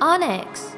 Onyx.